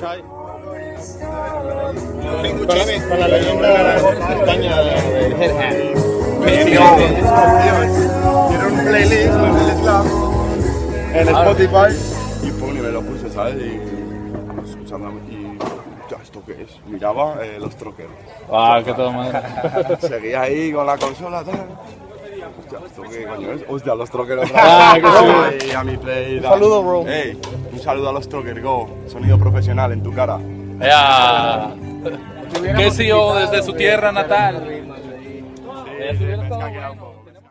Para, para la leyenda de España de. Quiero un playlist con en Spotify y y me lo puse, ¿sabes? Y escuchando y ya, ¿esto qué es? Miraba eh, los troqueros. Ah, qué todo madre. Seguía ahí con la consola, tal. Hostia, ¿esto qué coño es? Hostia, los troqueros. Ah, qué chulo. Ahí a mi play. Un saludo, bro. Saludo a los troqueros, go. Sonido profesional en tu cara. Ya. ¿Qué CEO desde su tierra natal? Sí, me